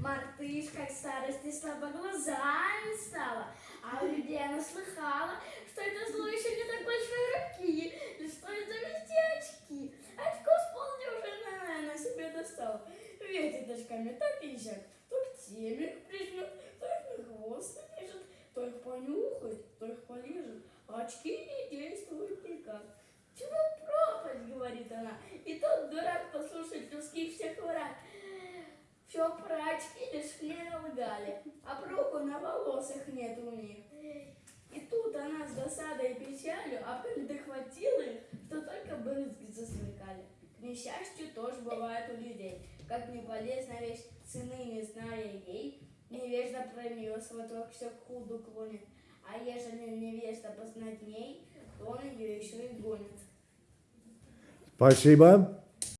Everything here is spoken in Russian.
Мартышка к старости слабо глазами стала, а у людей она слыхала, что это зло еще не так большой руки, и что это везде очки. Очко с полдюжины она себе достала. Ветит очками так и сяк, то к теме прижмет, то их на хвост напишет, то их понюхает, то их полежит, а очки не действуют Все про очки лишь мне лгали, а проку на волосах нет у них. И тут она с досадой и печалью, а коли дохватила их, то только брызги засмыкали. К несчастью тоже бывает у людей. Как не полезна вещь, цены не зная ей, невежда про нее сваток все к худу клонит. А ежели невежда познать ней, то он ее еще и гонит. Спасибо.